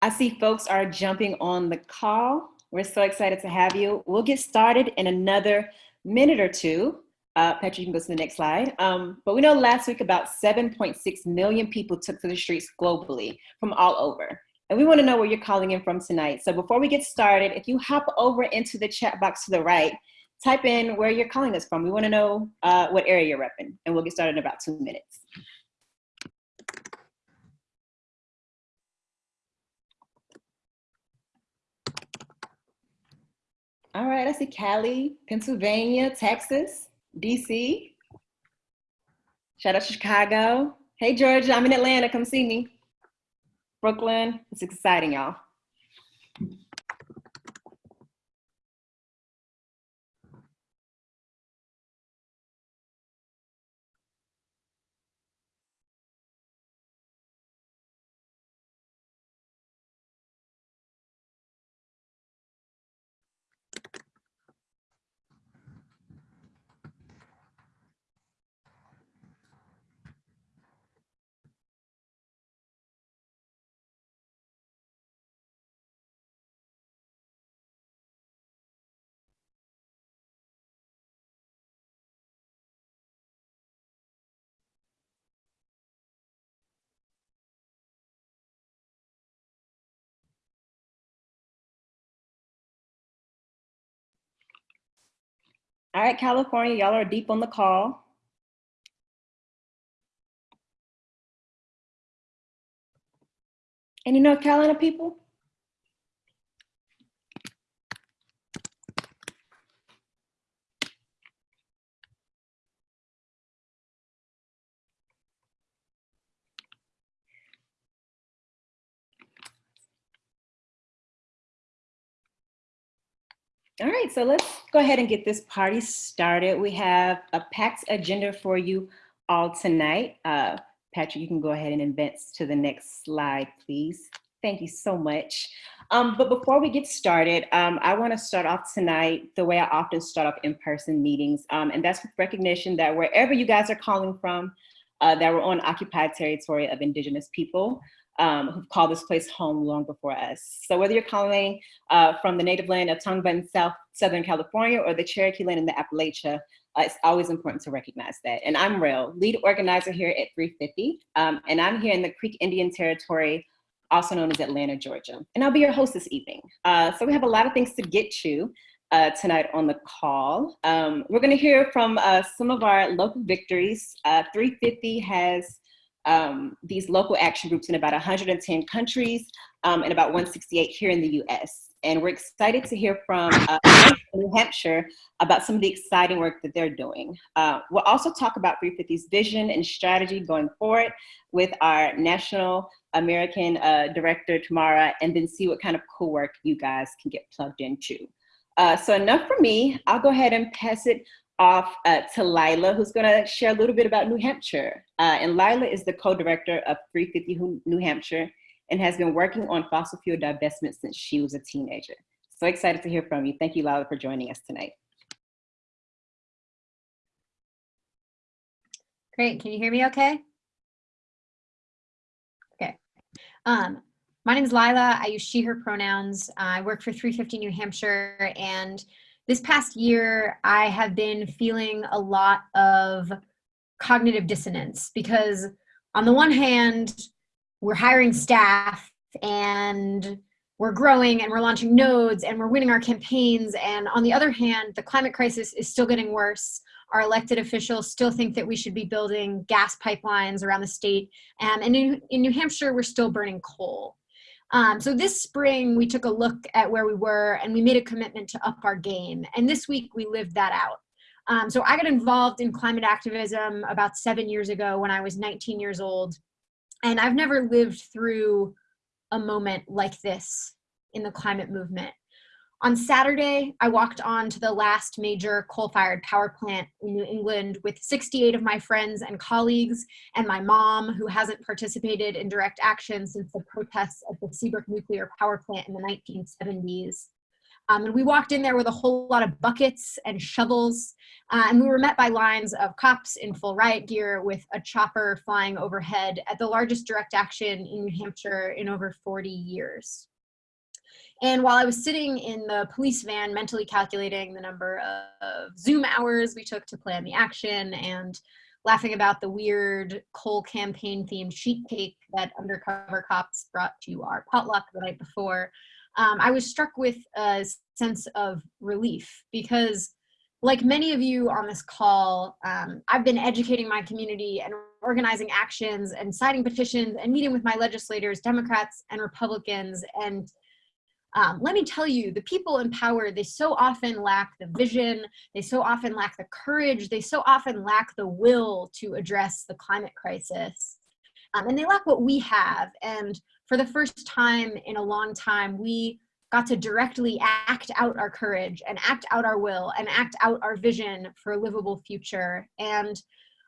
I see folks are jumping on the call. We're so excited to have you. We'll get started in another minute or two. Uh, Patrick, you can go to the next slide. Um, but we know last week about 7.6 million people took to the streets globally from all over. And we wanna know where you're calling in from tonight. So before we get started, if you hop over into the chat box to the right, type in where you're calling us from. We wanna know uh, what area you're repping and we'll get started in about two minutes. All right, I see Cali, Pennsylvania, Texas. DC. Shout out to Chicago. Hey, Georgia, I'm in Atlanta. Come see me. Brooklyn. It's exciting, y'all. All right, California, y'all are deep on the call. Any North Carolina people? All right, so let's go ahead and get this party started. We have a packed agenda for you all tonight. Uh, Patrick, you can go ahead and advance to the next slide, please. Thank you so much. Um, but before we get started, um, I wanna start off tonight the way I often start off in-person meetings, um, and that's with recognition that wherever you guys are calling from, uh, that we're on occupied territory of indigenous people, um, who've called this place home long before us. So whether you're calling uh, from the native land of Tongva in South, Southern California or the Cherokee land in the Appalachia, uh, it's always important to recognize that. And I'm Rail, lead organizer here at 350. Um, and I'm here in the Creek Indian Territory, also known as Atlanta, Georgia. And I'll be your host this evening. Uh, so we have a lot of things to get to uh, tonight on the call. Um, we're gonna hear from uh, some of our local victories. Uh, 350 has um, these local action groups in about 110 countries um, and about 168 here in the US. And we're excited to hear from uh, New Hampshire about some of the exciting work that they're doing. Uh, we'll also talk about 350's vision and strategy going forward with our National American uh, Director, Tamara, and then see what kind of cool work you guys can get plugged into. Uh, so enough for me. I'll go ahead and pass it off uh, to Lila, who's gonna share a little bit about New Hampshire. Uh, and Lila is the co-director of 350 New Hampshire and has been working on fossil fuel divestment since she was a teenager. So excited to hear from you. Thank you, Lila, for joining us tonight. Great, can you hear me okay? Okay. Um, my name is Lila, I use she, her pronouns. I work for 350 New Hampshire and this past year, I have been feeling a lot of cognitive dissonance because on the one hand, we're hiring staff and we're growing and we're launching nodes and we're winning our campaigns. And on the other hand, the climate crisis is still getting worse. Our elected officials still think that we should be building gas pipelines around the state. Um, and in, in New Hampshire, we're still burning coal. Um, so this spring, we took a look at where we were and we made a commitment to up our game. And this week, we lived that out. Um, so I got involved in climate activism about seven years ago when I was 19 years old. And I've never lived through a moment like this in the climate movement. On Saturday, I walked on to the last major coal-fired power plant in New England with 68 of my friends and colleagues and my mom, who hasn't participated in direct action since the protests at the Seabrook nuclear power plant in the 1970s. Um, and we walked in there with a whole lot of buckets and shovels. Uh, and we were met by lines of cops in full riot gear with a chopper flying overhead at the largest direct action in New Hampshire in over 40 years. And while I was sitting in the police van mentally calculating the number of Zoom hours we took to plan the action and laughing about the weird coal campaign themed sheet cake that undercover cops brought to our potluck the night before, um, I was struck with a sense of relief because like many of you on this call, um, I've been educating my community and organizing actions and signing petitions and meeting with my legislators, Democrats and Republicans. And um, let me tell you, the people in power, they so often lack the vision, they so often lack the courage, they so often lack the will to address the climate crisis. Um, and they lack what we have. And for the first time in a long time, we got to directly act out our courage and act out our will and act out our vision for a livable future. And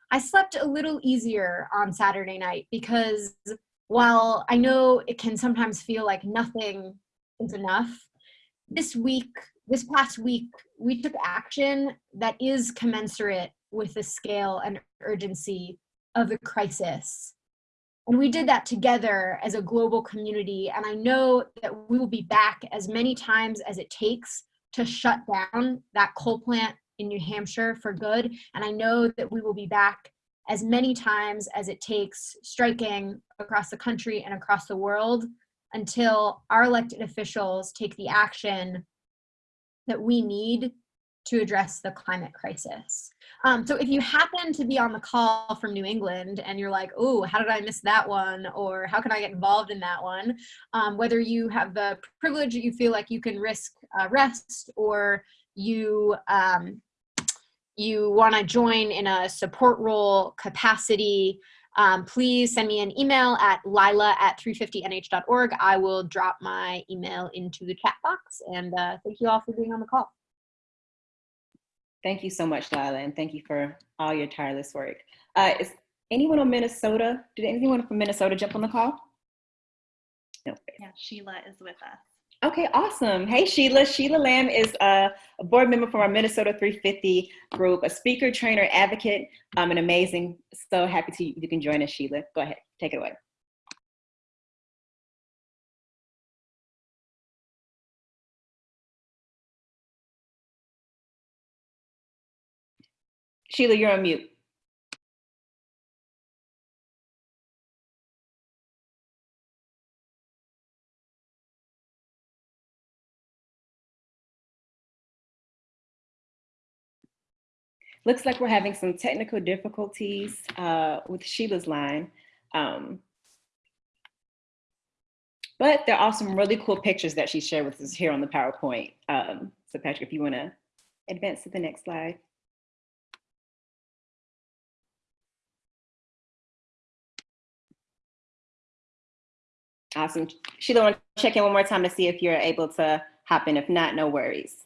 I slept a little easier on Saturday night because while I know it can sometimes feel like nothing is enough, this week, this past week, we took action that is commensurate with the scale and urgency of the crisis. And we did that together as a global community. And I know that we will be back as many times as it takes to shut down that coal plant in New Hampshire for good. And I know that we will be back as many times as it takes striking across the country and across the world until our elected officials take the action that we need to address the climate crisis. Um, so if you happen to be on the call from New England and you're like, oh, how did I miss that one? Or how can I get involved in that one? Um, whether you have the privilege that you feel like you can risk arrest or you um, you want to join in a support role capacity, um, please send me an email at lila at 350nh.org. I will drop my email into the chat box. And uh, thank you all for being on the call. Thank you so much, Lila, and thank you for all your tireless work. Uh, is anyone on Minnesota, did anyone from Minnesota jump on the call? No. Yeah, Sheila is with us. Okay, awesome. Hey, Sheila. Sheila Lamb is a, board member from our Minnesota 350 group, a speaker, trainer, advocate, um, and amazing. So happy to you can join us, Sheila. Go ahead, take it away. Sheila, you're on mute. Looks like we're having some technical difficulties uh, with Sheila's line. Um, but there are some really cool pictures that she shared with us here on the PowerPoint. Um, so Patrick, if you wanna advance to the next slide. Awesome. Sheila, want to check in one more time to see if you're able to hop in. If not, no worries.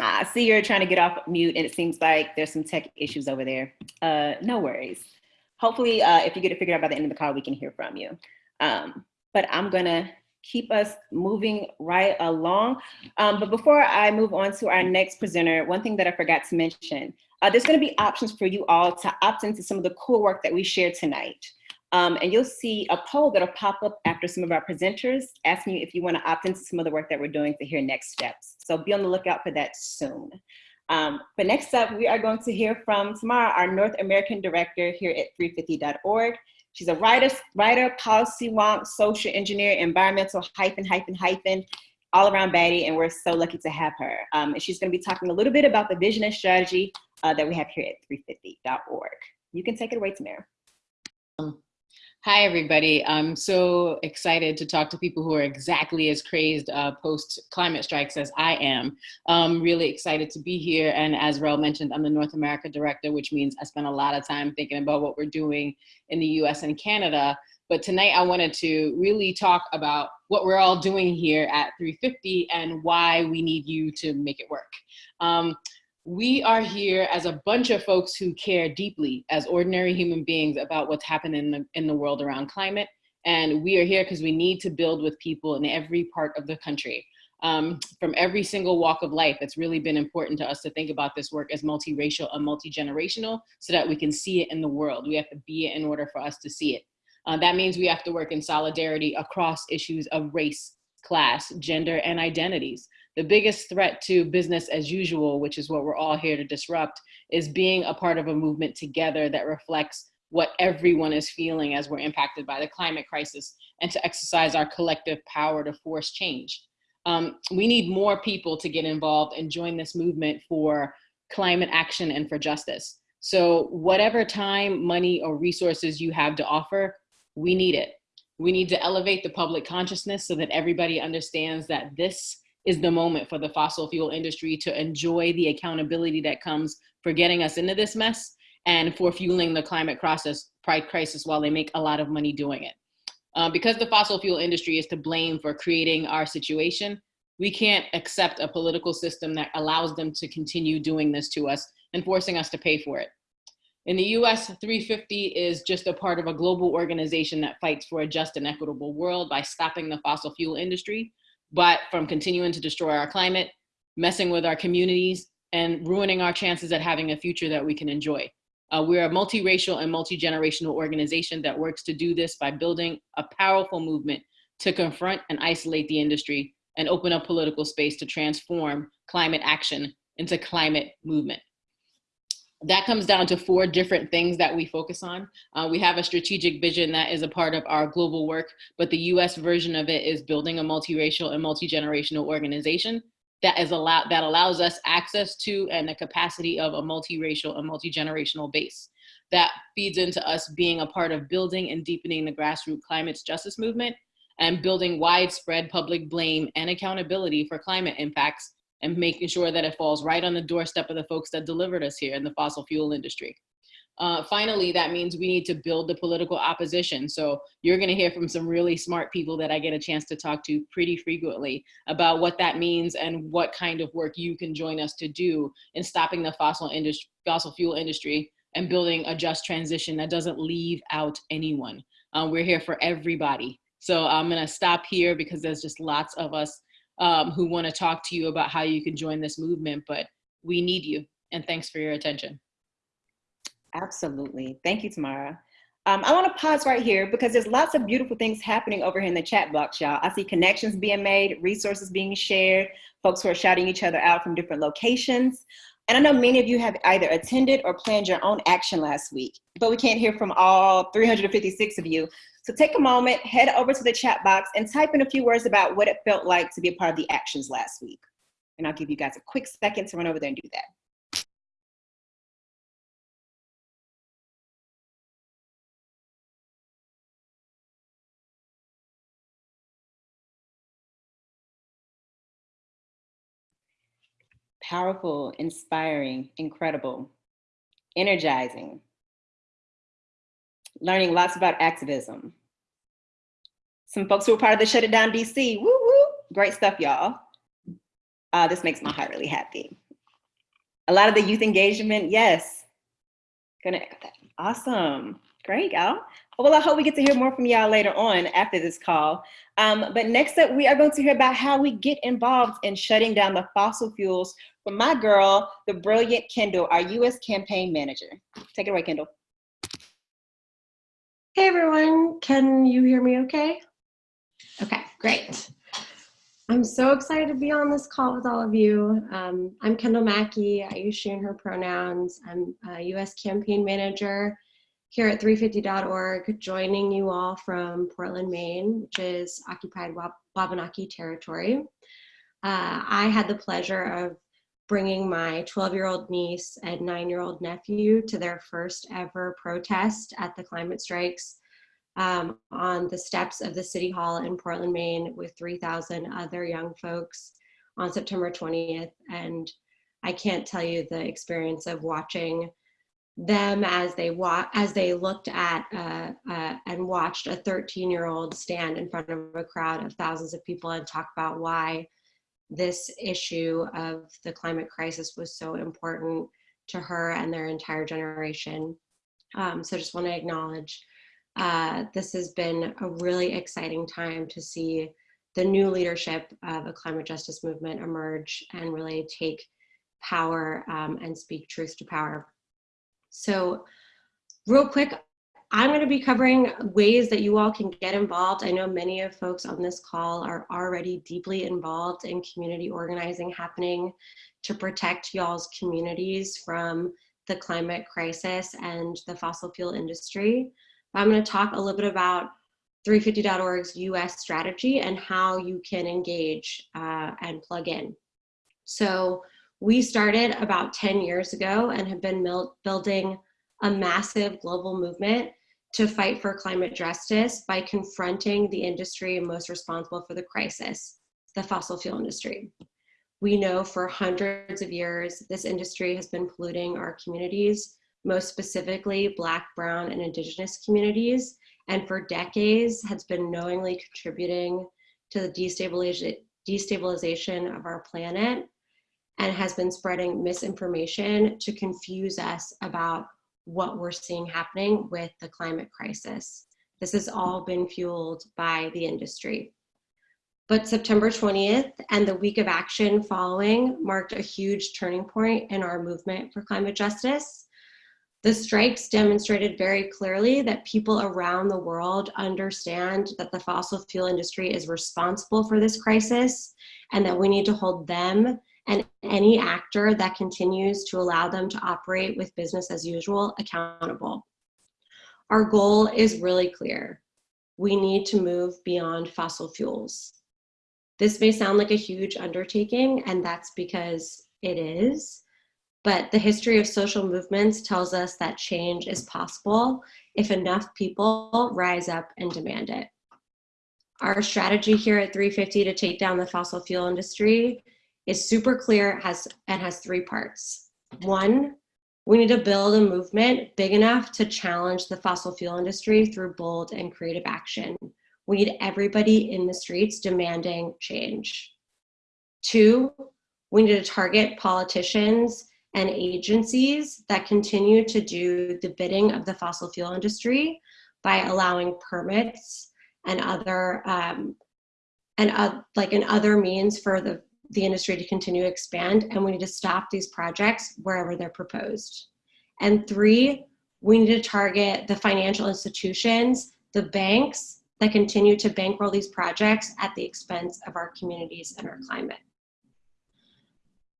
I see you're trying to get off mute and it seems like there's some tech issues over there. Uh, no worries. Hopefully, uh, if you get it figured out by the end of the call, we can hear from you. Um, but I'm gonna keep us moving right along. Um, but before I move on to our next presenter, one thing that I forgot to mention, uh, there's gonna be options for you all to opt into some of the cool work that we shared tonight. Um, and you'll see a poll that'll pop up after some of our presenters asking you if you wanna opt into some of the work that we're doing to hear next steps. So be on the lookout for that soon. Um, but next up, we are going to hear from Tamara, our North American Director here at 350.org. She's a writer, writer, policy wonk, social engineer, environmental hyphen, hyphen, hyphen, all around baddie, and we're so lucky to have her. Um, and she's gonna be talking a little bit about the vision and strategy uh, that we have here at 350.org. You can take it away, Tamara. Um, Hi, everybody. I'm so excited to talk to people who are exactly as crazed uh, post climate strikes as I am. I'm really excited to be here. And as Rel mentioned, I'm the North America director, which means I spend a lot of time thinking about what we're doing in the US and Canada. But tonight I wanted to really talk about what we're all doing here at 350 and why we need you to make it work. Um, we are here as a bunch of folks who care deeply as ordinary human beings about what's happening in the, in the world around climate And we are here because we need to build with people in every part of the country. Um, from every single walk of life, it's really been important to us to think about this work as multiracial and multi-generational so that we can see it in the world. We have to be it in order for us to see it. Uh, that means we have to work in solidarity across issues of race, class, gender, and identities. The biggest threat to business as usual, which is what we're all here to disrupt, is being a part of a movement together that reflects what everyone is feeling as we're impacted by the climate crisis and to exercise our collective power to force change. Um, we need more people to get involved and join this movement for climate action and for justice. So whatever time, money, or resources you have to offer, we need it. We need to elevate the public consciousness so that everybody understands that this is the moment for the fossil fuel industry to enjoy the accountability that comes for getting us into this mess and for fueling the climate crisis, crisis while they make a lot of money doing it. Uh, because the fossil fuel industry is to blame for creating our situation, we can't accept a political system that allows them to continue doing this to us and forcing us to pay for it. In the US, 350 is just a part of a global organization that fights for a just and equitable world by stopping the fossil fuel industry, but from continuing to destroy our climate, messing with our communities, and ruining our chances at having a future that we can enjoy. Uh, we're a multiracial and multi-generational organization that works to do this by building a powerful movement to confront and isolate the industry and open up political space to transform climate action into climate movement. That comes down to four different things that we focus on. Uh, we have a strategic vision that is a part of our global work, but the US version of it is building a multiracial and multi-generational organization that is allow that allows us access to and the capacity of a multiracial and multi-generational base that feeds into us being a part of building and deepening the grassroots climate justice movement and building widespread public blame and accountability for climate impacts and making sure that it falls right on the doorstep of the folks that delivered us here in the fossil fuel industry. Uh, finally, that means we need to build the political opposition. So you're gonna hear from some really smart people that I get a chance to talk to pretty frequently about what that means and what kind of work you can join us to do in stopping the fossil, industry, fossil fuel industry and building a just transition that doesn't leave out anyone. Um, we're here for everybody. So I'm gonna stop here because there's just lots of us um, who wanna talk to you about how you can join this movement, but we need you. And thanks for your attention. Absolutely. Thank you, Tamara. Um, I want to pause right here because there's lots of beautiful things happening over here in the chat box, y'all. I see connections being made, resources being shared, folks who are shouting each other out from different locations. And I know many of you have either attended or planned your own action last week, but we can't hear from all 356 of you. So take a moment, head over to the chat box and type in a few words about what it felt like to be a part of the actions last week. And I'll give you guys a quick second to run over there and do that. powerful, inspiring, incredible, energizing, learning lots about activism. Some folks who were part of the Shut It Down DC, woo woo, great stuff, y'all. Uh, this makes my heart really happy. A lot of the youth engagement, yes. Gonna. Awesome, great, y'all. Well, I hope we get to hear more from y'all later on after this call. Um, but next up, we are going to hear about how we get involved in shutting down the fossil fuels from my girl, the brilliant Kendall, our US campaign manager. Take it away, Kendall. Hey everyone, can you hear me okay? Okay, great. I'm so excited to be on this call with all of you. Um, I'm Kendall Mackey. I use she and her pronouns. I'm a US campaign manager here at 350.org, joining you all from Portland, Maine, which is occupied Wabanaki territory. Uh, I had the pleasure of bringing my 12 year old niece and nine year old nephew to their first ever protest at the climate strikes um, on the steps of the City Hall in Portland, Maine, with 3,000 other young folks on September 20th. And I can't tell you the experience of watching them as they as they looked at uh, uh, and watched a 13 year old stand in front of a crowd of thousands of people and talk about why this issue of the climate crisis was so important to her and their entire generation. Um, so just want to acknowledge Uh, this has been a really exciting time to see the new leadership of the climate justice movement emerge and really take power um, and speak truth to power. So real quick, I'm going to be covering ways that you all can get involved. I know many of folks on this call are already deeply involved in community organizing happening to protect y'all's communities from the climate crisis and the fossil fuel industry. I'm going to talk a little bit about 350.org's US strategy and how you can engage uh, and plug in. So we started about 10 years ago and have been building a massive global movement to fight for climate justice by confronting the industry most responsible for the crisis, the fossil fuel industry. We know for hundreds of years, this industry has been polluting our communities, most specifically Black, Brown, and Indigenous communities, and for decades has been knowingly contributing to the destabilization, destabilization of our planet and has been spreading misinformation to confuse us about what we're seeing happening with the climate crisis. This has all been fueled by the industry. But September 20th and the week of action following marked a huge turning point in our movement for climate justice. The strikes demonstrated very clearly that people around the world understand that the fossil fuel industry is responsible for this crisis and that we need to hold them and any actor that continues to allow them to operate with business as usual accountable. Our goal is really clear. We need to move beyond fossil fuels. This may sound like a huge undertaking, and that's because it is, but the history of social movements tells us that change is possible if enough people rise up and demand it. Our strategy here at 350 to take down the fossil fuel industry is super clear has, and has three parts. One, we need to build a movement big enough to challenge the fossil fuel industry through bold and creative action. We need everybody in the streets demanding change. Two, we need to target politicians and agencies that continue to do the bidding of the fossil fuel industry by allowing permits and other um, and uh, like in other means for the the industry to continue to expand and we need to stop these projects wherever they're proposed. And three, we need to target the financial institutions, the banks that continue to bankroll these projects at the expense of our communities and our climate.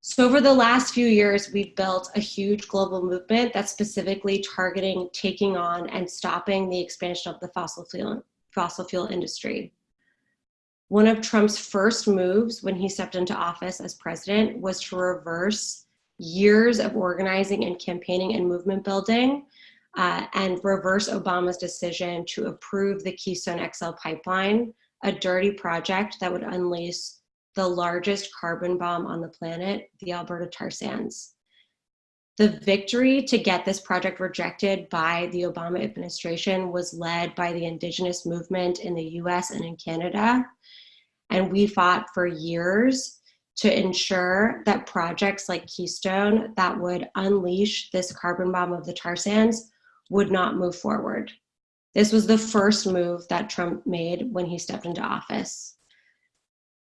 So over the last few years, we've built a huge global movement that's specifically targeting taking on and stopping the expansion of the fossil fuel, fossil fuel industry. One of Trump's first moves when he stepped into office as president was to reverse years of organizing and campaigning and movement building uh, and reverse Obama's decision to approve the Keystone XL pipeline, a dirty project that would unleash the largest carbon bomb on the planet, the Alberta tar sands. The victory to get this project rejected by the Obama administration was led by the indigenous movement in the US and in Canada. And we fought for years to ensure that projects like Keystone that would unleash this carbon bomb of the tar sands would not move forward. This was the first move that Trump made when he stepped into office.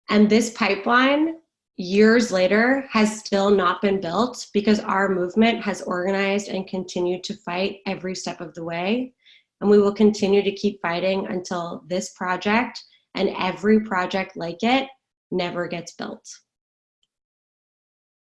And this pipeline, years later, has still not been built because our movement has organized and continued to fight every step of the way. And we will continue to keep fighting until this project and every project like it never gets built.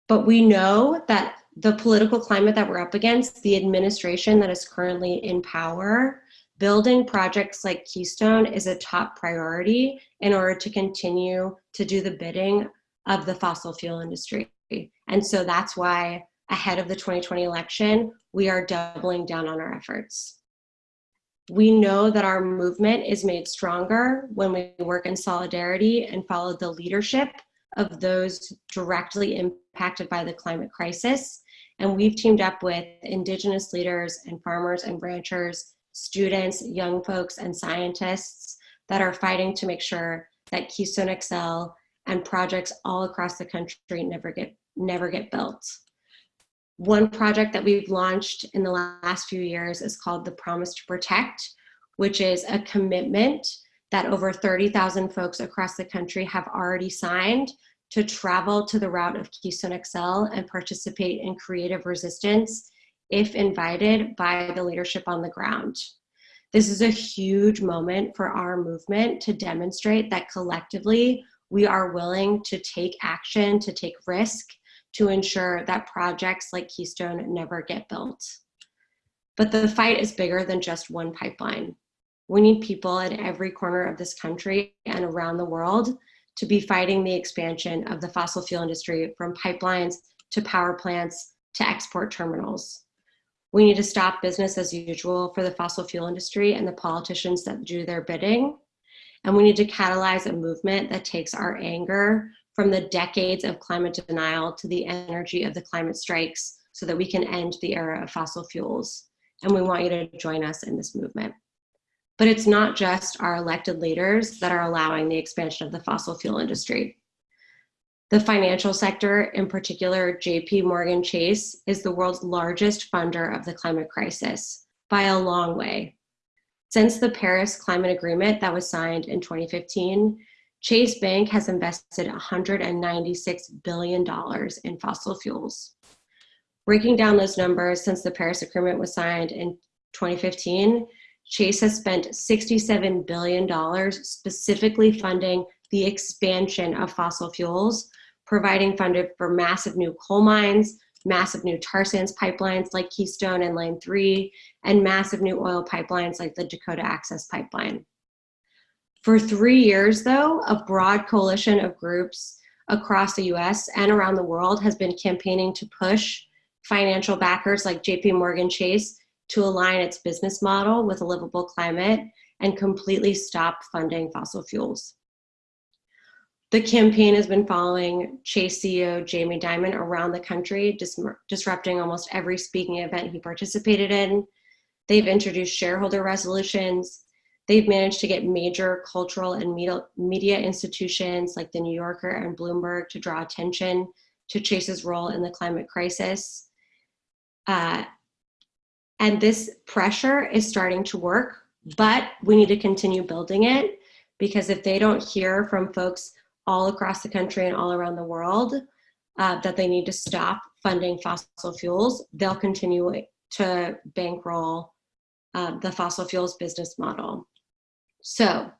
But we know that the political climate that we're up against, the administration that is currently in power, building projects like Keystone is a top priority in order to continue to do the bidding of the fossil fuel industry. And so that's why ahead of the 2020 election, we are doubling down on our efforts. We know that our movement is made stronger when we work in solidarity and follow the leadership of those directly impacted by the climate crisis. And we've teamed up with indigenous leaders and farmers and ranchers, students, young folks, and scientists that are fighting to make sure that Keystone XL and projects all across the country never get, never get built. One project that we've launched in the last few years is called the Promise to Protect, which is a commitment that over 30,000 folks across the country have already signed to travel to the route of Keystone XL and participate in creative resistance if invited by the leadership on the ground. This is a huge moment for our movement to demonstrate that collectively we are willing to take action, to take risk, to ensure that projects like Keystone never get built. But the fight is bigger than just one pipeline. We need people in every corner of this country and around the world to be fighting the expansion of the fossil fuel industry from pipelines to power plants to export terminals. We need to stop business as usual for the fossil fuel industry and the politicians that do their bidding. And we need to catalyze a movement that takes our anger from the decades of climate denial to the energy of the climate strikes so that we can end the era of fossil fuels. And we want you to join us in this movement. But it's not just our elected leaders that are allowing the expansion of the fossil fuel industry. The financial sector, in particular, JP Morgan Chase, is the world's largest funder of the climate crisis by a long way. Since the Paris Climate Agreement that was signed in 2015, Chase Bank has invested $196 billion in fossil fuels. Breaking down those numbers since the Paris Agreement was signed in 2015, Chase has spent $67 billion specifically funding the expansion of fossil fuels, providing funding for massive new coal mines, massive new tar sands pipelines like Keystone and Line 3, and massive new oil pipelines like the Dakota Access Pipeline. For three years, though, a broad coalition of groups across the US and around the world has been campaigning to push financial backers like JP Morgan Chase to align its business model with a livable climate and completely stop funding fossil fuels. The campaign has been following Chase CEO Jamie Dimon around the country, dis disrupting almost every speaking event he participated in. They've introduced shareholder resolutions. They've managed to get major cultural and media institutions like the New Yorker and Bloomberg to draw attention to Chase's role in the climate crisis. Uh, and this pressure is starting to work, but we need to continue building it because if they don't hear from folks all across the country and all around the world uh, that they need to stop funding fossil fuels, they'll continue to bankroll uh, the fossil fuels business model. So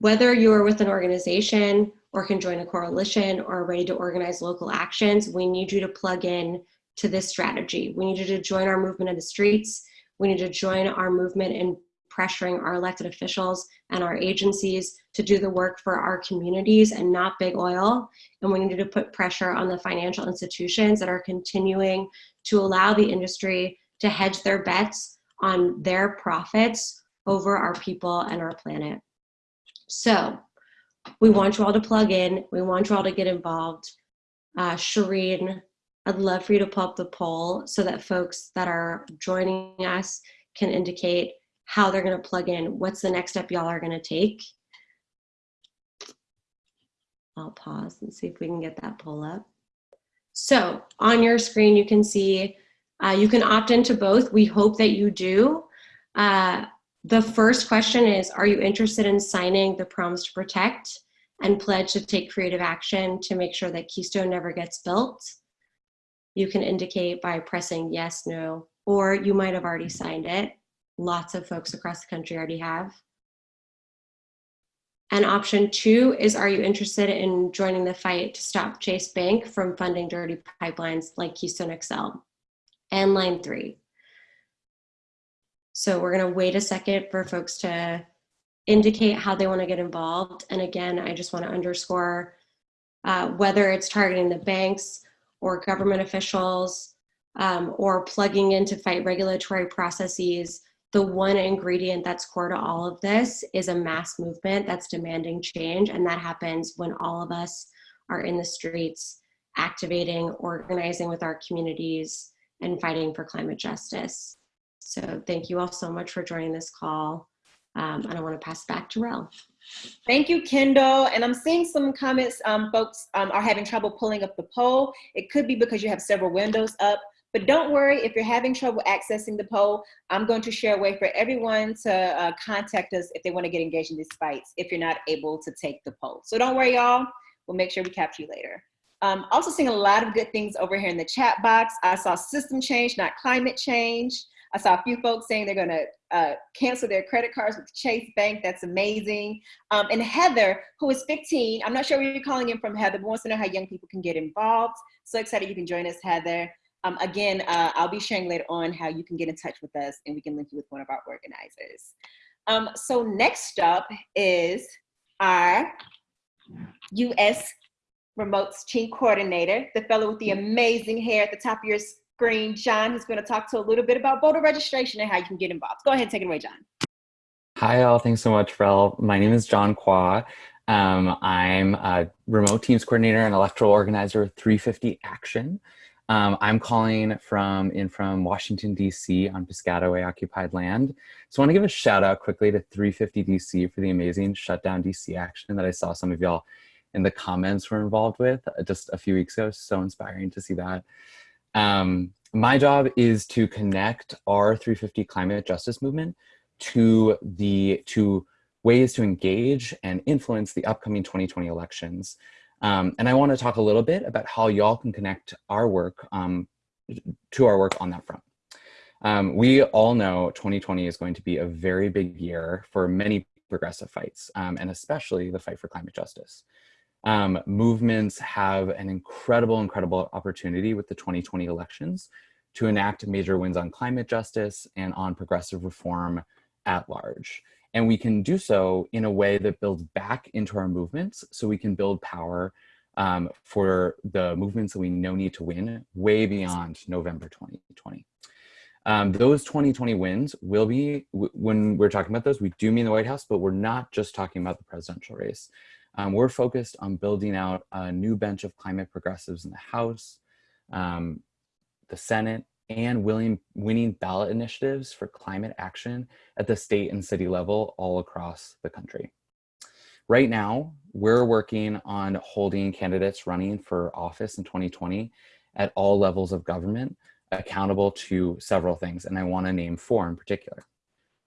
whether you are with an organization or can join a coalition or are ready to organize local actions, we need you to plug in to this strategy. We need you to join our movement in the streets. We need to join our movement in pressuring our elected officials and our agencies to do the work for our communities and not big oil. And we need to put pressure on the financial institutions that are continuing to allow the industry to hedge their bets on their profits over our people and our planet. So we want you all to plug in. We want you all to get involved. Uh, Shireen, I'd love for you to pull up the poll so that folks that are joining us can indicate how they're going to plug in. What's the next step y'all are going to take? I'll pause and see if we can get that poll up. So on your screen, you can see uh, you can opt into both. We hope that you do. Uh, the first question is, are you interested in signing the Promise to Protect and pledge to take creative action to make sure that Keystone never gets built? You can indicate by pressing yes, no, or you might have already signed it. Lots of folks across the country already have. And option two is, are you interested in joining the fight to stop Chase Bank from funding dirty pipelines like Keystone XL? And line three. So we're gonna wait a second for folks to indicate how they wanna get involved. And again, I just wanna underscore uh, whether it's targeting the banks or government officials um, or plugging in to fight regulatory processes, the one ingredient that's core to all of this is a mass movement that's demanding change. And that happens when all of us are in the streets, activating, organizing with our communities, and fighting for climate justice. So thank you all so much for joining this call. Um, and I want to pass back to Rel. Thank you, Kendall. And I'm seeing some comments. Um, folks um, are having trouble pulling up the poll. It could be because you have several windows up, But don't worry if you're having trouble accessing the poll. I'm going to share a way for everyone to uh, contact us if they want to get engaged in these fights if you're not able to take the poll. So don't worry, y'all. We'll make sure we capture you later. Um, also seeing a lot of good things over here in the chat box. I saw system change, not climate change. I saw a few folks saying they're gonna uh, cancel their credit cards with Chase Bank. That's amazing. Um, and Heather, who is 15, I'm not sure where you're calling in from, Heather, but wants to know how young people can get involved. So excited you can join us, Heather. Um, again, uh, I'll be sharing later on how you can get in touch with us and we can link you with one of our organizers. Um, so next up is our US Remotes Team Coordinator, the fellow with the amazing hair at the top of your screen, John, who's going to talk to a little bit about voter registration and how you can get involved. Go ahead take it away, John. Hi, all. Thanks so much, Rel. My name is John Qua. Um, I'm a remote teams coordinator and electoral organizer with 350 Action. Um, I'm calling from in from Washington, D.C. on Piscataway occupied land. So I want to give a shout out quickly to 350 D.C. for the amazing shutdown D.C. action that I saw some of y'all in the comments were involved with uh, just a few weeks ago. So inspiring to see that. Um, my job is to connect our 350 climate justice movement to the to ways to engage and influence the upcoming 2020 elections. Um, and I want to talk a little bit about how y'all can connect our work um, to our work on that front. Um, we all know 2020 is going to be a very big year for many progressive fights, um, and especially the fight for climate justice. Um, movements have an incredible, incredible opportunity with the 2020 elections to enact major wins on climate justice and on progressive reform at large. And we can do so in a way that builds back into our movements so we can build power um, for the movements that we know need to win way beyond November 2020. Um, those 2020 wins will be, when we're talking about those, we do mean the White House, but we're not just talking about the presidential race. Um, we're focused on building out a new bench of climate progressives in the House, um, the Senate, and willing, winning ballot initiatives for climate action at the state and city level all across the country. Right now, we're working on holding candidates running for office in 2020 at all levels of government accountable to several things, and I wanna name four in particular.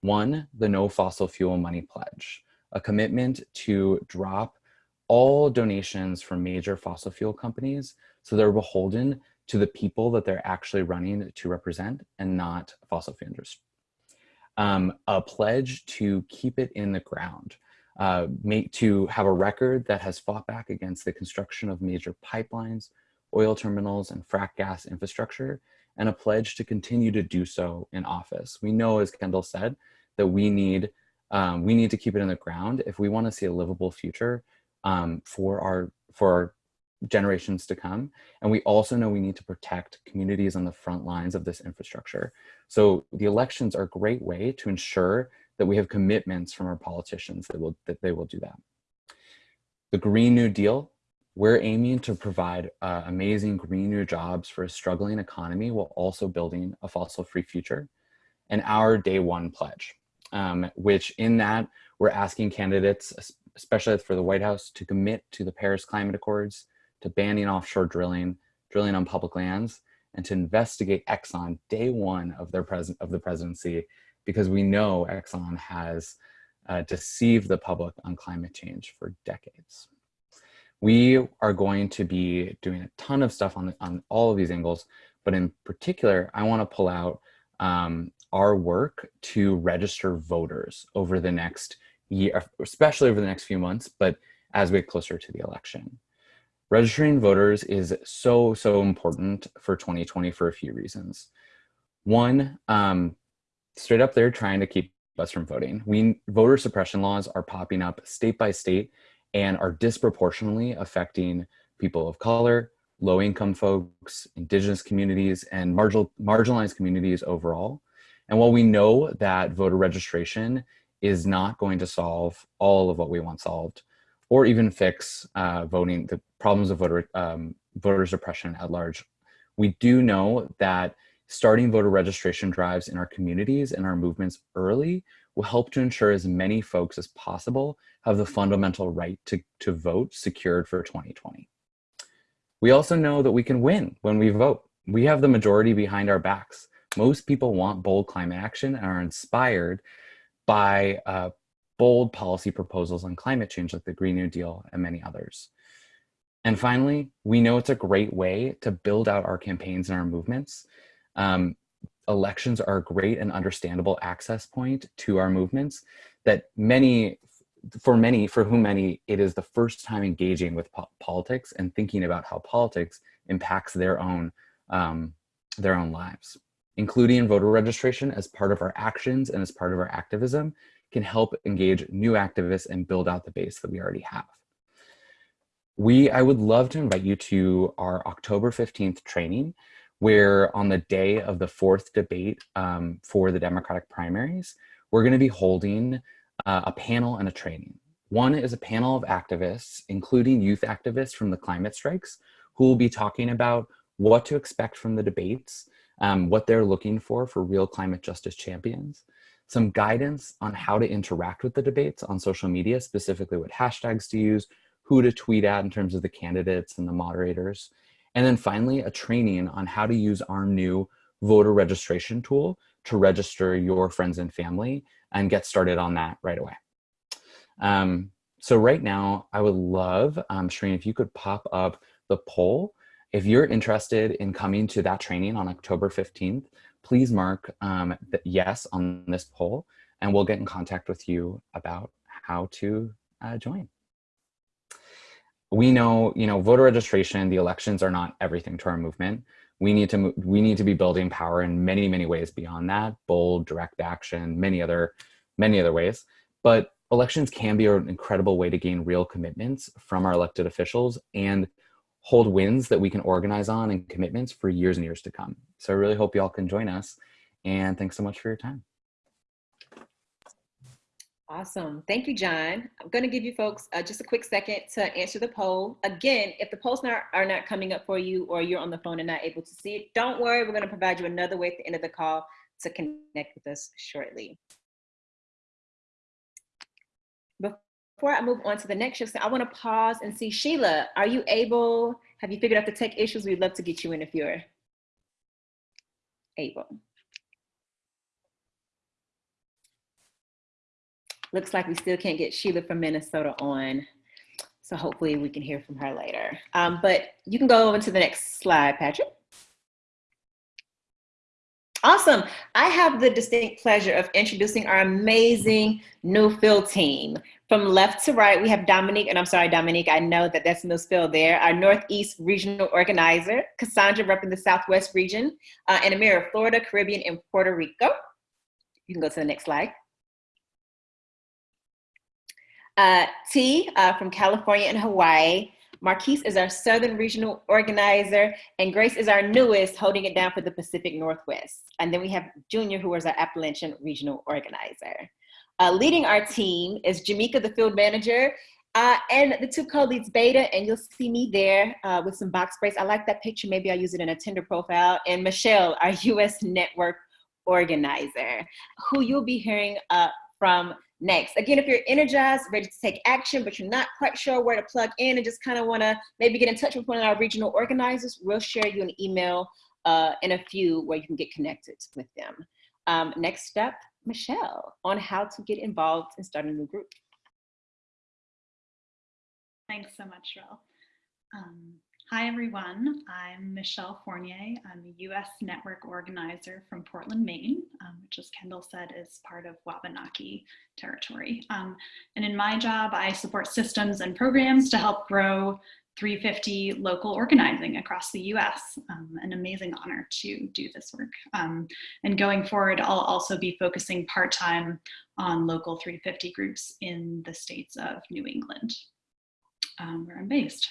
One, the no fossil fuel money pledge, a commitment to drop all donations from major fossil fuel companies so they're beholden to the people that they're actually running to represent and not fossil fuels. Um, a pledge to keep it in the ground, uh, make, to have a record that has fought back against the construction of major pipelines, oil terminals, and frack gas infrastructure, and a pledge to continue to do so in office. We know, as Kendall said, that we need, um, we need to keep it in the ground if we want to see a livable future um, for our for our generations to come. And we also know we need to protect communities on the front lines of this infrastructure. So the elections are a great way to ensure that we have commitments from our politicians that will that they will do that. The Green New Deal, we're aiming to provide uh, amazing green new jobs for a struggling economy while also building a fossil-free future. And our day one pledge, um, which in that we're asking candidates, especially for the White House, to commit to the Paris Climate Accords, to banning offshore drilling, drilling on public lands, and to investigate Exxon day one of their present of the presidency, because we know Exxon has uh, deceived the public on climate change for decades. We are going to be doing a ton of stuff on, on all of these angles, but in particular, I want to pull out um, our work to register voters over the next year, especially over the next few months, but as we get closer to the election. Registering voters is so, so important for 2020 for a few reasons. One, um, straight up they're trying to keep us from voting. We Voter suppression laws are popping up state by state and are disproportionately affecting people of color, low income folks, indigenous communities, and marginal, marginalized communities overall. And while we know that voter registration is not going to solve all of what we want solved, or even fix uh, voting, the problems of voter, um, voter suppression at large. We do know that starting voter registration drives in our communities and our movements early will help to ensure as many folks as possible have the fundamental right to, to vote secured for 2020. We also know that we can win when we vote. we have the majority behind our backs. Most people want bold climate action and are inspired by uh, bold policy proposals on climate change like the Green New Deal and many others. And finally, we know it's a great way to build out our campaigns and our movements. Um, elections are a great and understandable access point to our movements that many, for many, for whom many, it is the first time engaging with po politics and thinking about how politics impacts their own, um, their own lives. Including voter registration as part of our actions and as part of our activism can help engage new activists and build out the base that we already have. We, I would love to invite you to our October 15th training, where on the day of the fourth debate um, for the Democratic primaries, we're gonna be holding uh, a panel and a training. One is a panel of activists, including youth activists from the climate strikes, who will be talking about what to expect from the debates, um, what they're looking for for real climate justice champions, some guidance on how to interact with the debates on social media, specifically what hashtags to use, who to tweet at in terms of the candidates and the moderators. And then finally, a training on how to use our new voter registration tool to register your friends and family and get started on that right away. Um, so right now, I would love, um, if you could pop up the poll. If you're interested in coming to that training on October 15th, please mark um, yes on this poll and we'll get in contact with you about how to uh, join. We know, you know, voter registration, the elections are not everything to our movement. We need to we need to be building power in many, many ways beyond that, bold, direct action, many other, many other ways. But elections can be an incredible way to gain real commitments from our elected officials and hold wins that we can organize on and commitments for years and years to come. So I really hope y'all can join us. And thanks so much for your time. Awesome. Thank you, John. I'm going to give you folks uh, just a quick second to answer the poll. Again, if the polls not, are not coming up for you or you're on the phone and not able to see it, don't worry. We're going to provide you another way at the end of the call to connect with us shortly. Before I move on to the next shift, I want to pause and see Sheila, are you able, have you figured out the tech issues? We'd love to get you in if you're able. Looks like we still can't get Sheila from Minnesota on. So hopefully we can hear from her later. Um, but you can go over to the next slide, Patrick. Awesome. I have the distinct pleasure of introducing our amazing new field team. From left to right, we have Dominique, and I'm sorry, Dominique, I know that that's no misspelled there, our Northeast Regional Organizer, Cassandra repping the Southwest region, uh, and Amira, Florida, Caribbean, and Puerto Rico. You can go to the next slide. Uh, T uh, from California and Hawaii. Marquise is our Southern Regional Organizer, and Grace is our newest, holding it down for the Pacific Northwest. And then we have Junior, who is our Appalachian Regional Organizer. Uh, leading our team is Jamaica, the field manager, uh, and the two co-leads Beta, and you'll see me there uh, with some box sprays. I like that picture. Maybe I'll use it in a Tinder profile. And Michelle, our US network organizer, who you'll be hearing uh, from next. Again, if you're energized, ready to take action, but you're not quite sure where to plug in and just kind of want to maybe get in touch with one of our regional organizers, we'll share you an email uh, in a few where you can get connected with them. Um, next step, Michelle on how to get involved and start a new group. Thanks so much, Rel. Um, hi, everyone. I'm Michelle Fournier. I'm a U.S. network organizer from Portland, Maine, um, which, as Kendall said, is part of Wabanaki territory. Um, and in my job, I support systems and programs to help grow 350 local organizing across the US. Um, an amazing honor to do this work. Um, and going forward, I'll also be focusing part-time on local 350 groups in the states of New England, um, where I'm based.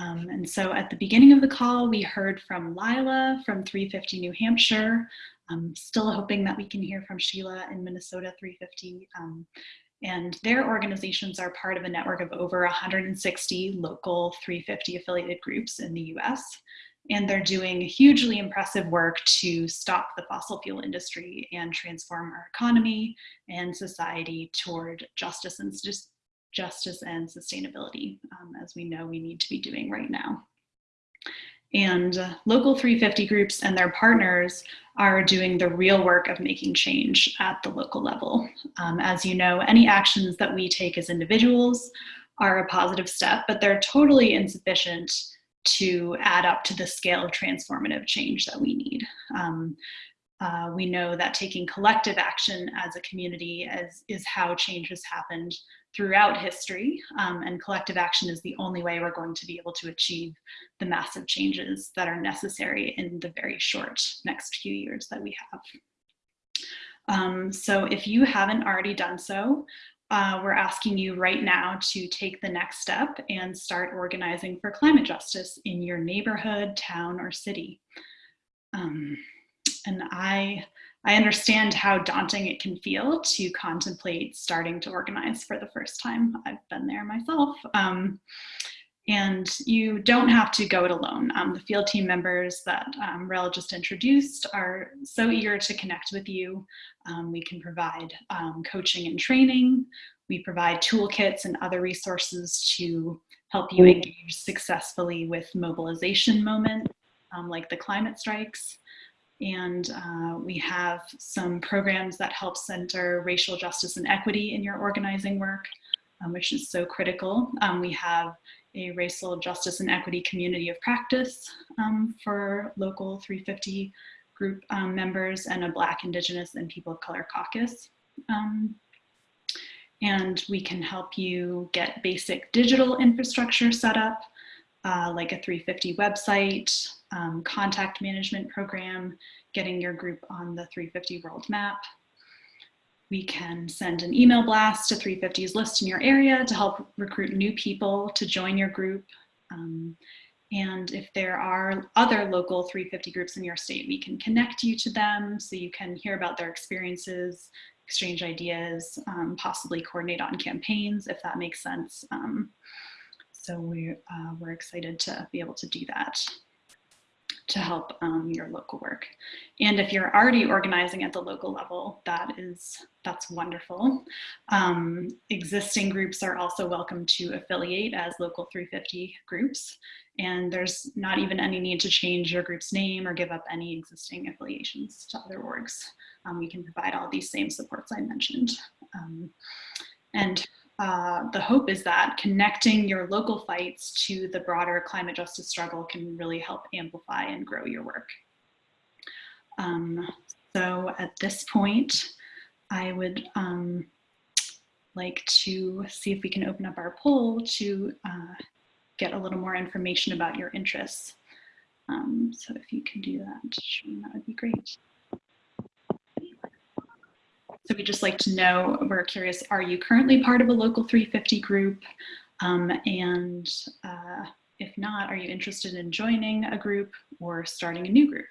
Um, and so at the beginning of the call, we heard from Lila from 350 New Hampshire. I'm still hoping that we can hear from Sheila in Minnesota 350 um, and their organizations are part of a network of over 160 local 350 affiliated groups in the US. And they're doing hugely impressive work to stop the fossil fuel industry and transform our economy and society toward justice and justice and sustainability, um, as we know we need to be doing right now. And uh, local 350 groups and their partners are doing the real work of making change at the local level. Um, as you know, any actions that we take as individuals are a positive step, but they're totally insufficient to add up to the scale of transformative change that we need. Um, uh, we know that taking collective action as a community as, is how change has happened throughout history, um, and collective action is the only way we're going to be able to achieve the massive changes that are necessary in the very short next few years that we have. Um, so if you haven't already done so, uh, we're asking you right now to take the next step and start organizing for climate justice in your neighborhood, town, or city. Um, and I, I understand how daunting it can feel to contemplate starting to organize for the first time. I've been there myself. Um, and you don't have to go it alone. Um, the field team members that um, Rel just introduced are so eager to connect with you. Um, we can provide um, coaching and training. We provide toolkits and other resources to help you engage successfully with mobilization moments um, like the climate strikes. And uh, we have some programs that help center racial justice and equity in your organizing work, um, which is so critical. Um, we have a racial justice and equity community of practice um, for local 350 group um, members and a Black, Indigenous, and People of Color caucus. Um, and we can help you get basic digital infrastructure set up, uh, like a 350 website, um, contact management program, getting your group on the 350 world map. We can send an email blast to 350's list in your area to help recruit new people to join your group. Um, and if there are other local 350 groups in your state, we can connect you to them so you can hear about their experiences, exchange ideas, um, possibly coordinate on campaigns if that makes sense. Um, so we, uh, we're excited to be able to do that to help um, your local work. And if you're already organizing at the local level, that is, that's wonderful. Um, existing groups are also welcome to affiliate as local 350 groups. And there's not even any need to change your group's name or give up any existing affiliations to other orgs. Um, we can provide all these same supports I mentioned. Um, and uh, the hope is that connecting your local fights to the broader climate justice struggle can really help amplify and grow your work. Um, so at this point, I would um, like to see if we can open up our poll to uh, get a little more information about your interests. Um, so if you can do that, that would be great. So we just like to know, we're curious, are you currently part of a local 350 group? Um, and uh, if not, are you interested in joining a group or starting a new group?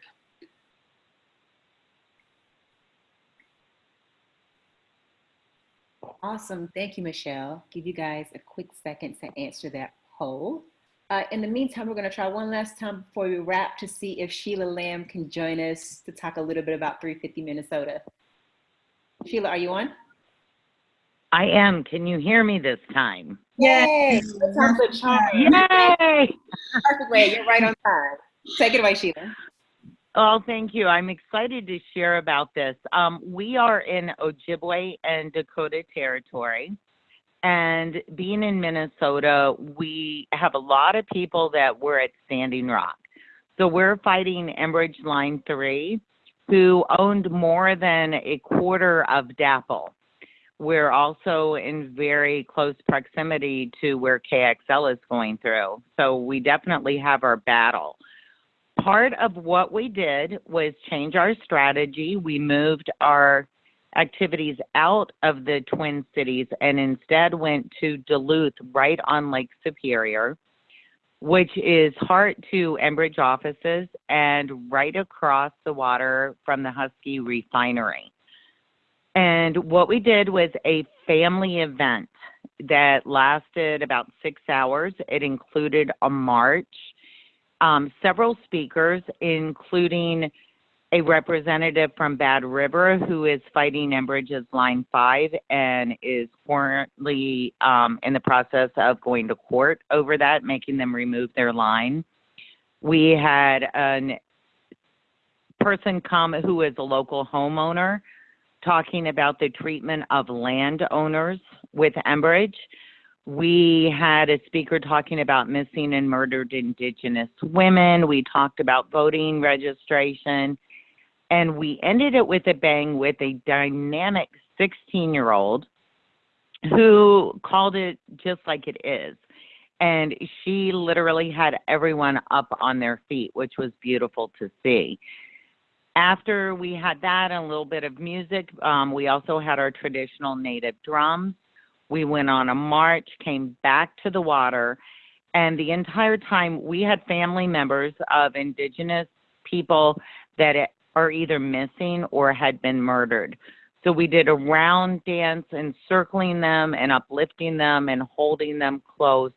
Awesome. Thank you, Michelle. Give you guys a quick second to answer that poll. Uh, in the meantime, we're going to try one last time before we wrap to see if Sheila Lamb can join us to talk a little bit about 350 Minnesota. Sheila, are you on? I am. Can you hear me this time? Yay! Perfect Yay! way. You're right on time. Take it away, Sheila. Oh, thank you. I'm excited to share about this. Um, we are in Ojibwe and Dakota territory. And being in Minnesota, we have a lot of people that were at Standing Rock. So we're fighting Enbridge Line 3 who owned more than a quarter of DAPL. We're also in very close proximity to where KXL is going through. So we definitely have our battle. Part of what we did was change our strategy. We moved our activities out of the Twin Cities and instead went to Duluth, right on Lake Superior which is heart to Enbridge offices and right across the water from the Husky refinery. And what we did was a family event that lasted about six hours. It included a march, um, several speakers, including a representative from Bad River who is fighting Enbridge's Line 5 and is currently um, in the process of going to court over that, making them remove their line. We had a person come who is a local homeowner talking about the treatment of landowners with Enbridge. We had a speaker talking about missing and murdered Indigenous women. We talked about voting registration. And we ended it with a bang with a dynamic 16 year old who called it just like it is. And she literally had everyone up on their feet, which was beautiful to see. After we had that and a little bit of music, um, we also had our traditional native drums. We went on a march, came back to the water, and the entire time we had family members of indigenous people that are either missing or had been murdered. So we did a round dance encircling them and uplifting them and holding them close,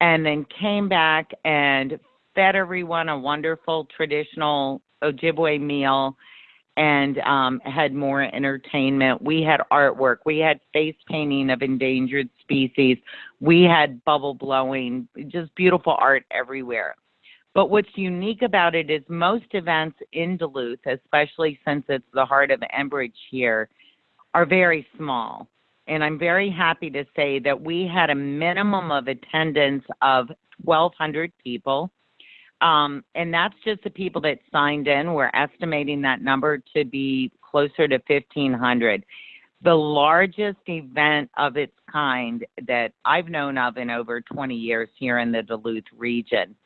and then came back and fed everyone a wonderful traditional Ojibwe meal and um, had more entertainment. We had artwork. We had face painting of endangered species. We had bubble blowing, just beautiful art everywhere. But what's unique about it is most events in Duluth, especially since it's the heart of Enbridge here, are very small. And I'm very happy to say that we had a minimum of attendance of 1,200 people. Um, and that's just the people that signed in. We're estimating that number to be closer to 1,500. The largest event of its kind that I've known of in over 20 years here in the Duluth region.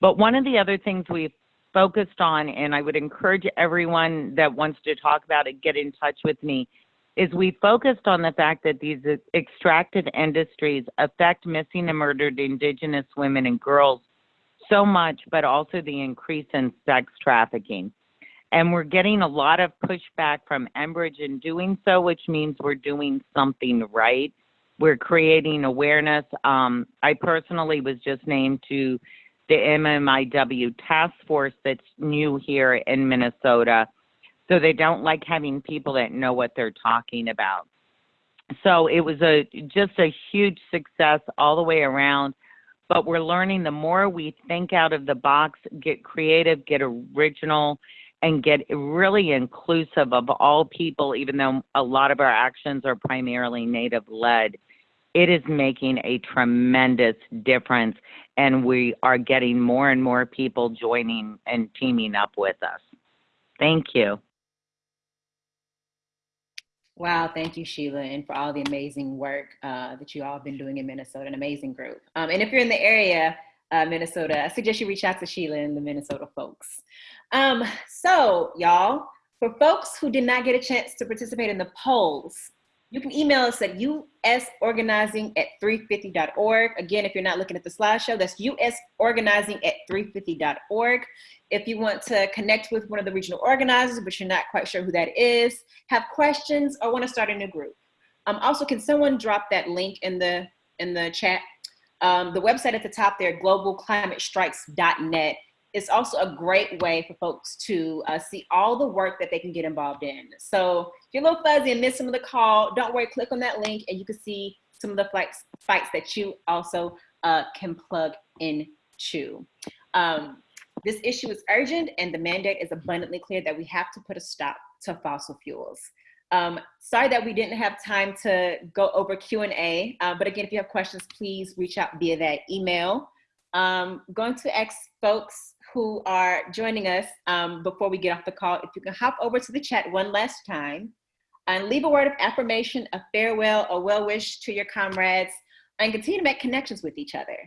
But one of the other things we've focused on, and I would encourage everyone that wants to talk about it, get in touch with me, is we focused on the fact that these extractive industries affect missing and murdered Indigenous women and girls so much, but also the increase in sex trafficking. And we're getting a lot of pushback from Enbridge in doing so, which means we're doing something right. We're creating awareness. Um, I personally was just named to the MMIW task force that's new here in Minnesota. So they don't like having people that know what they're talking about. So it was a just a huge success all the way around. But we're learning the more we think out of the box, get creative, get original, and get really inclusive of all people, even though a lot of our actions are primarily native led it is making a tremendous difference and we are getting more and more people joining and teaming up with us. Thank you. Wow, thank you, Sheila, and for all the amazing work uh, that you all have been doing in Minnesota, an amazing group. Um, and if you're in the area, uh, Minnesota, I suggest you reach out to Sheila and the Minnesota folks. Um, so, y'all, for folks who did not get a chance to participate in the polls, you can email us at usorganizing at 350.org. Again, if you're not looking at the slideshow, that's usorganizing at 350.org. If you want to connect with one of the regional organizers, but you're not quite sure who that is, have questions, or want to start a new group. Um, also, can someone drop that link in the, in the chat? Um, the website at the top there, globalclimatestrikes.net, it's also a great way for folks to uh, see all the work that they can get involved in. So if you're a little fuzzy and miss some of the call, don't worry, click on that link and you can see some of the fights, fights that you also uh, can plug into. Um, this issue is urgent and the mandate is abundantly clear that we have to put a stop to fossil fuels. Um, sorry that we didn't have time to go over Q&A, uh, but again, if you have questions, please reach out via that email. Um, going to ask folks who are joining us um, before we get off the call, if you can hop over to the chat one last time and leave a word of affirmation, a farewell, a well wish to your comrades, and continue to make connections with each other.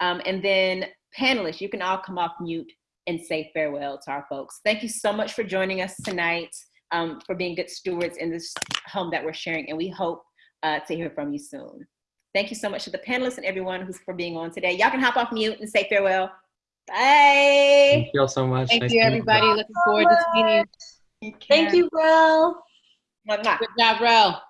Um, and then panelists, you can all come off mute and say farewell to our folks. Thank you so much for joining us tonight, um, for being good stewards in this home that we're sharing, and we hope uh, to hear from you soon. Thank you so much to the panelists and everyone who's for being on today. Y'all can hop off mute and say farewell. Bye. Thank you all so much. Thank Nice you, to meet everybody. Looking forward to seeing you. Thank you, Will. Mwah, mwah. Good job, Rel.